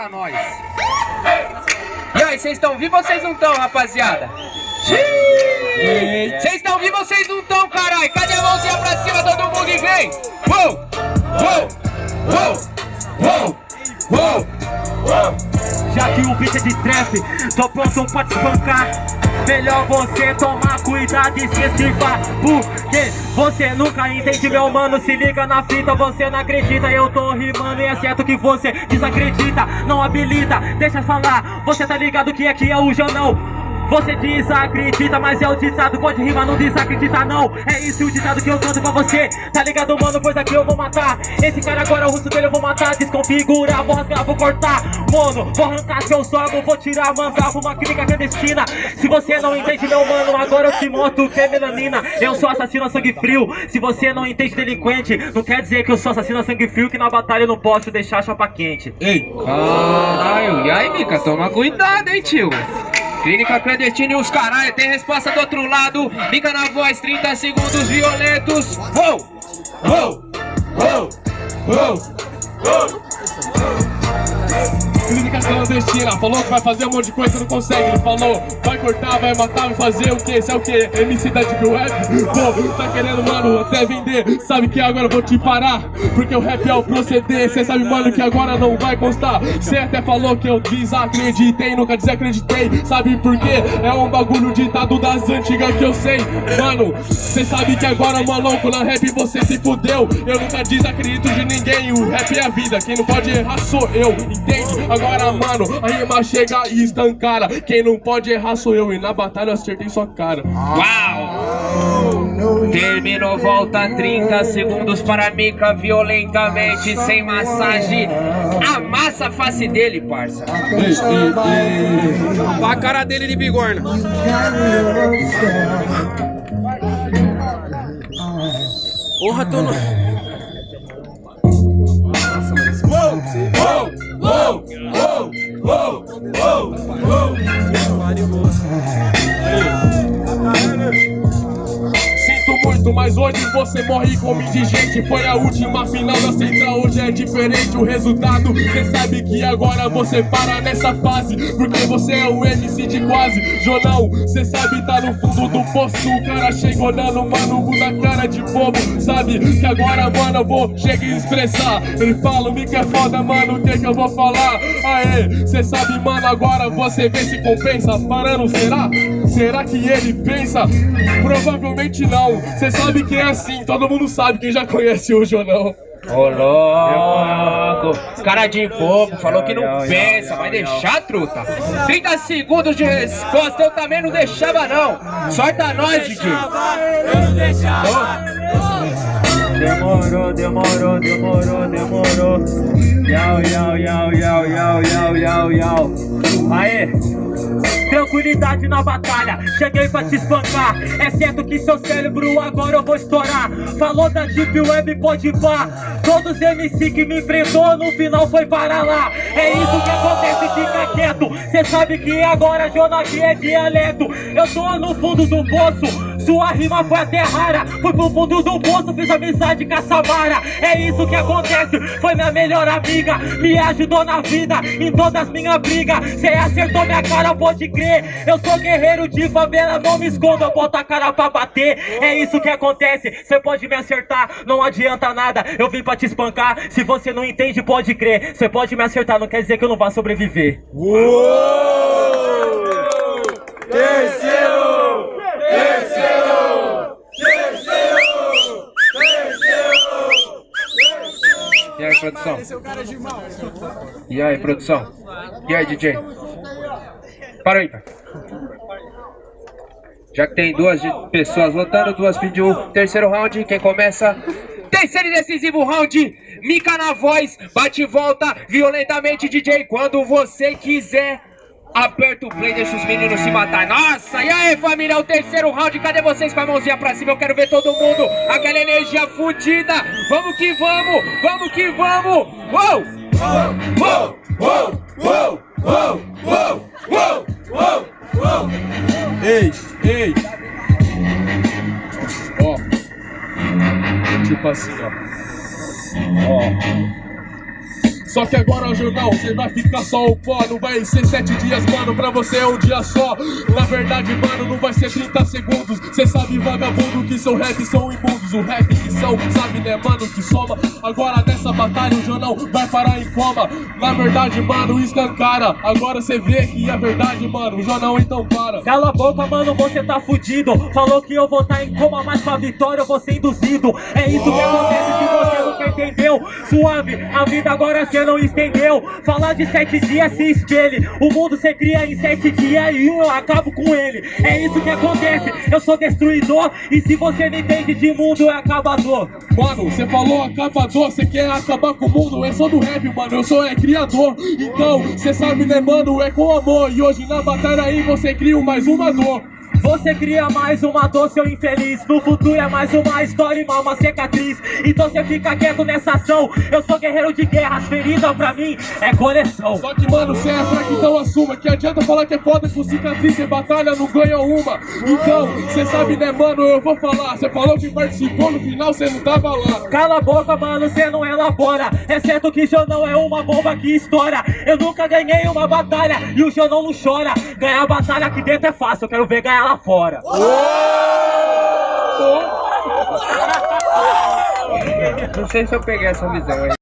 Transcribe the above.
Solta nós. E aí, vocês estão vivos ou vocês não estão, rapaziada? Vocês estão vivos ou vocês não estão, caralho? Cadê a mãozinha pra cima, todo mundo e vem? Uou! Uou! Uou! Uou! Uou! Já que o beat é de trap, tô pronto pra te espancar Melhor você tomar cuidado e se esquivar Porque você nunca entende, meu mano. Se liga na fita, você não acredita. Eu tô rimando e é certo que você desacredita Não habilita, deixa falar Você tá ligado que aqui é o jornal você desacredita, mas é o ditado Pode rimar, não desacredita não. É isso o ditado que eu canto pra você. Tá ligado, mano? Pois aqui eu vou matar. Esse cara agora, o rosto dele eu vou matar. Desconfigurar, vou rasgar, vou cortar. Mano, vou arrancar seus órgãos Vou tirar, mandar pra uma clínica clandestina. Se você não entende, meu mano Agora eu te mostro que é melanina. Eu sou assassino a sangue frio. Se você não entende delinquente Não quer dizer que eu sou assassino a sangue frio Que na batalha eu não posso deixar a chapa quente. Ei, caralho, e aí, Mica? Toma cuidado, hein, tio Clínica clandestina e os caralho, tem resposta do outro lado. Mica na voz, 30 segundos violentos. Uou! Uou! Uou! Uou! Uou! Clínica clandestina, falou que vai fazer um monte de coisa, não consegue Ele falou, vai cortar, vai matar, vai fazer o que? É o que? MC da Deep Web? Pô, tá querendo, mano, até vender Sabe que agora eu vou te parar Porque o rap é o proceder Cê sabe, mano, que agora não vai constar Cê até falou que eu desacreditei Nunca desacreditei, sabe por quê? É um bagulho ditado das antigas que eu sei Mano, cê sabe que agora, maluco, na rap você se fudeu Eu nunca desacredito de ninguém O rap é a vida, quem não pode errar sou eu, entende? Agora, mano, a rima chega e estancara Quem não pode errar sou eu E na batalha eu acertei sua cara Uau! Terminou, volta 30 segundos para Mika violentamente, sem massagem. Amassa a face dele, parça. A cara dele de bigorna. Porra, tô no... uou, uou, uou, mas hoje você morre como indigente Foi a última final da central, hoje é diferente o resultado. Cê sabe que agora você para nessa fase Porque você é o MC de quase. Jornal, cê sabe tá no fundo do poço. O cara chega olhando, mano, na cara de bobo. Sabe que agora, mano, eu vou chegar e expressar. Ele fala, me que é foda, mano, o que que eu vou falar? Aê, cê sabe, mano, agora você vê se compensa. Parando, será? Será que ele pensa? Provavelmente não Cê sabe que é assim, todo mundo sabe quem já conhece o Jonão Ô louco, cara de bobo, falou que não pensa, vai deixar, truta? 30 segundos de resposta, eu também não deixava não. Sorta nós, DJ. Eu não deixava. Demorou, demorou, demorou, demorou. Yau, yau, yau, yau, yau, yau, yau, yau. Aê! Tranquilidade na batalha, cheguei pra te espancar. É certo que seu cérebro agora eu vou estourar. Falou da Deep Web, pode pá. Todos MC que me enfrentou no final foi para lá. É isso que acontece, fica quieto. Cê sabe que agora Jonas é dialeto. Eu tô no fundo do poço sua rima foi até rara Fui pro fundo do poço, fiz amizade com a Samara É isso que acontece, foi minha melhor amiga Me ajudou na vida, em todas minhas brigas. Cê acertou minha cara, pode crer. Eu sou guerreiro de favela, não me escondo Eu boto a cara pra bater, é isso que acontece Cê pode me acertar, não adianta nada Eu vim pra te espancar, se você não entende, pode crer Cê pode me acertar, não quer dizer que eu não vá sobreviver. Uou! Terceiro! Terceiro! Terceiro! Terceiro! E aí, produção? E aí, produção? E aí, DJ? Para aí, pai. Já que tem duas pessoas votando, duas pediu o terceiro round, quem começa? Terceiro e decisivo round, Mica na voz, bate e volta violentamente, DJ, quando você quiser. Aperta o play, deixa os meninos se matar. Nossa, e aí família, o terceiro round, cadê vocês com a mãozinha pra cima? Eu quero ver todo mundo, aquela energia fodida. Vamos que vamos, vamos que vamos. Uou! Uou! Uou! Uou! Uou! Uou! Uou! Uou! Uou! Ei! Ei! Ó. Tipo assim, ó. Ó. Só que agora, jornal, você vai ficar só o pó. Não vai ser sete dias, mano, pra você é um dia só. Na verdade, mano, não vai ser 30 segundos. Cê sabe, vagabundo, que seu rap são imundos. O rap que são, sabe, né, mano, que soma. Agora nessa batalha o jornal vai parar em coma. Na verdade, mano, escancara. Agora cê vê que é verdade, mano. O jornal então para. Cala a boca, mano, você tá fudido. Falou que eu vou tá em coma, mas pra vitória eu vou ser induzido. É isso que acontece se você entendeu. Suave, a vida agora cê não entendeu. Falar de sete dias se espelhe. O mundo cê cria em sete dias e um eu acabo com ele. É isso que acontece. Eu sou destruidor. E se você não entende de mundo, é acabador. Mano, você falou acabador, você quer acabar com o mundo. Eu sou do rap, mano, eu sou é criador. Então, cê sabe, né, mano, é com amor. E hoje na batalha aí você cria mais uma dor. Você cria mais uma dor, seu infeliz. No futuro é mais uma história e mal uma cicatriz. Então você fica quieto nessa ação. Eu sou guerreiro de guerras, ferida pra mim é coleção. Só que, mano, cê é fraco, então assuma. Que adianta falar que é foda com cicatriz Cê batalha, não ganha uma. Então, cê sabe, né, mano, eu vou falar. Cê falou que participou, no final cê não tava lá. Cala a boca, mano, cê não elabora. É certo que Jonão é uma bomba que estoura. Eu nunca ganhei uma batalha E o Jonão não chora. Ganhar batalha aqui dentro é fácil Eu quero ver ganhar lá fora. Não sei se eu peguei essa visão aí.